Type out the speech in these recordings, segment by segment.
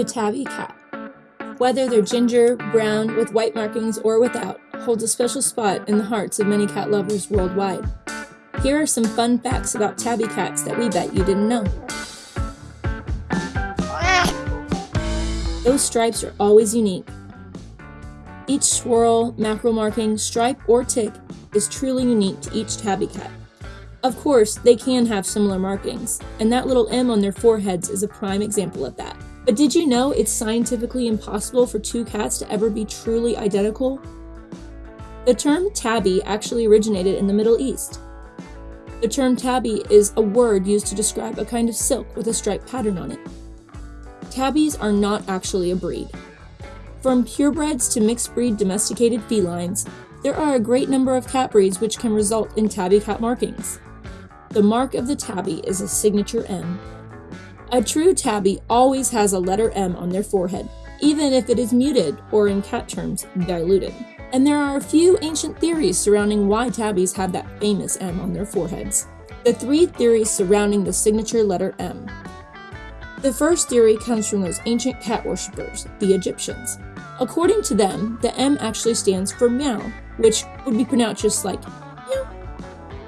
The tabby cat. Whether they're ginger, brown, with white markings, or without, holds a special spot in the hearts of many cat lovers worldwide. Here are some fun facts about tabby cats that we bet you didn't know. Those stripes are always unique. Each swirl, mackerel marking, stripe, or tick is truly unique to each tabby cat. Of course, they can have similar markings, and that little M on their foreheads is a prime example of that. But did you know it's scientifically impossible for two cats to ever be truly identical? The term tabby actually originated in the Middle East. The term tabby is a word used to describe a kind of silk with a striped pattern on it. Tabbies are not actually a breed. From purebreds to mixed breed domesticated felines, there are a great number of cat breeds which can result in tabby cat markings. The mark of the tabby is a signature M. A true tabby always has a letter M on their forehead, even if it is muted or, in cat terms, diluted. And there are a few ancient theories surrounding why tabbies have that famous M on their foreheads. The three theories surrounding the signature letter M. The first theory comes from those ancient cat worshippers, the Egyptians. According to them, the M actually stands for meow, which would be pronounced just like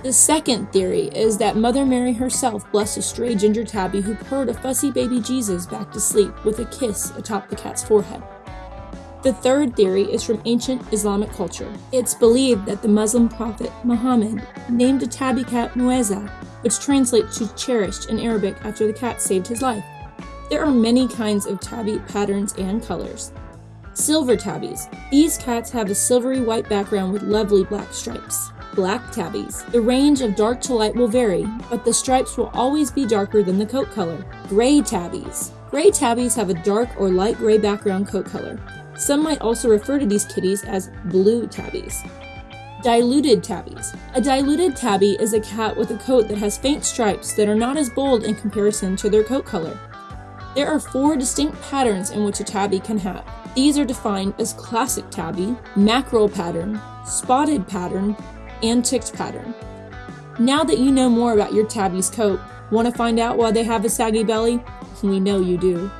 the second theory is that Mother Mary herself blessed a stray ginger tabby who purred a fussy baby Jesus back to sleep with a kiss atop the cat's forehead. The third theory is from ancient Islamic culture. It's believed that the Muslim prophet Muhammad named a tabby cat Muezza, which translates to cherished in Arabic after the cat saved his life. There are many kinds of tabby patterns and colors. Silver tabbies. These cats have a silvery white background with lovely black stripes black tabbies. The range of dark to light will vary, but the stripes will always be darker than the coat color. Gray tabbies. Gray tabbies have a dark or light gray background coat color. Some might also refer to these kitties as blue tabbies. Diluted tabbies. A diluted tabby is a cat with a coat that has faint stripes that are not as bold in comparison to their coat color. There are four distinct patterns in which a tabby can have. These are defined as classic tabby, mackerel pattern, spotted pattern, and ticked pattern. Now that you know more about your tabby's coat, want to find out why they have a saggy belly? We know you do.